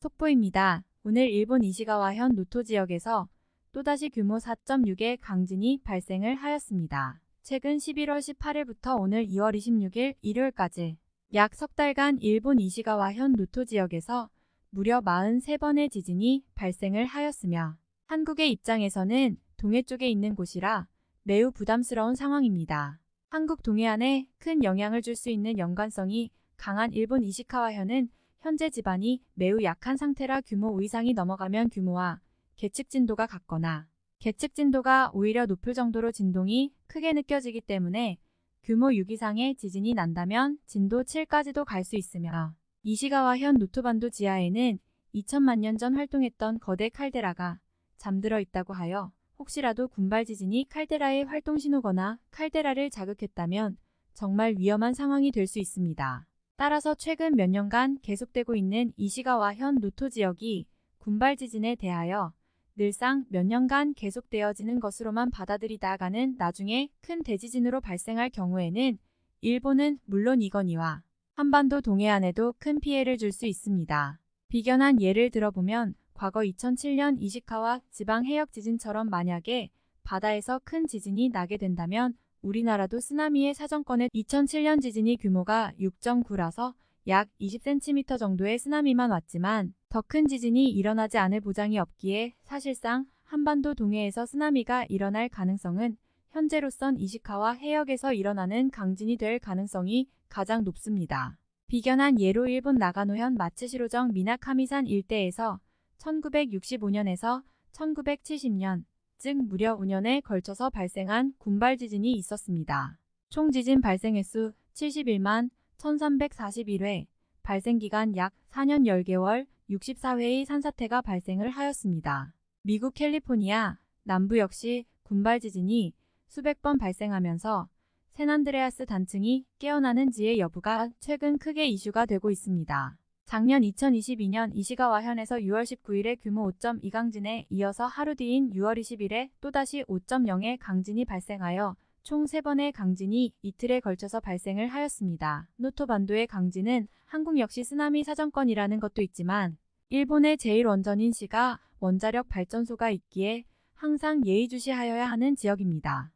속보입니다. 오늘 일본 이시가와현 노토 지역에서 또다시 규모 4.6의 강진이 발생을 하였습니다. 최근 11월 18일부터 오늘 2월 26일 일요일까지 약 석 달간 일본 이시가와현 노토 지역에서 무려 43번의 지진이 발생을 하였으며 한국의 입장에서는 동해 쪽에 있는 곳이라 매우 부담스러운 상황입니다. 한국 동해안에 큰 영향을 줄 수 있는 연관성이 강한 일본 이시카와현은 현재 지반이 매우 약한 상태라 규모 5 이상이 넘어가면 규모와 계측 진도가 같거나 계측 진도가 오히려 높을 정도로 진동이 크게 느껴지기 때문에 규모 6 이상의 지진이 난다면 진도 7까지도 갈 수 있으며 이시가와 현 노토반도 지하에는 2천만 년 전 활동했던 거대 칼데라가 잠들어 있다고 하여 혹시라도 군발 지진이 칼데라의 활동 신호거나 칼데라를 자극했다면 정말 위험한 상황이 될 수 있습니다. 따라서 최근 몇 년간 계속되고 있는 이시가와 현 노토 지역이 군발 지진에 대하여 늘상 몇 년간 계속되어지는 것으로만 받아들이다가는 나중에 큰 대지진으로 발생할 경우에는 일본은 물론 이거니와 한반도 동해안에도 큰 피해를 줄 수 있습니다. 비견한 예를 들어보면 과거 2007년 이시카와 지방 해역 지진처럼 만약에 바다에서 큰 지진이 나게 된다면 우리나라도 쓰나미의 사정권에 2007년 지진이 규모가 6.9라서 약 20cm 정도의 쓰나미만 왔지만 더 큰 지진이 일어나지 않을 보장이 없기에 사실상 한반도 동해에서 쓰나미가 일어날 가능성은 현재로선 이시카와 해역에서 일어나는 강진이 될 가능성이 가장 높습니다. 비견한 예로 일본 나가노현 마츠시로정 미나카미산 일대에서 1965년에서 1970년, 즉 무려 5년에 걸쳐서 발생한 군발 지진이 있었습니다. 총 지진 발생 횟수 71만 1341회, 발생 기간 약 4년 10개월 64회의 산사태가 발생을 하였습니다. 미국 캘리포니아 남부 역시 군발 지진이 수백 번 발생하면서 샌안드레아스 단층이 깨어나는지의 여부가 최근 크게 이슈가 되고 있습니다. 작년 2022년 이시가와 현에서 6월 19일에 규모 5.2 강진에 이어서 하루 뒤인 6월 20일에 또다시 5.0의 강진이 발생하여 총 3번의 강진이 이틀에 걸쳐서 발생을 하였습니다. 노토 반도의 강진은 한국 역시 쓰나미 사정권이라는 것도 있지만 일본의 제1원전인 시가 원자력 발전소가 있기에 항상 예의주시하여야 하는 지역입니다.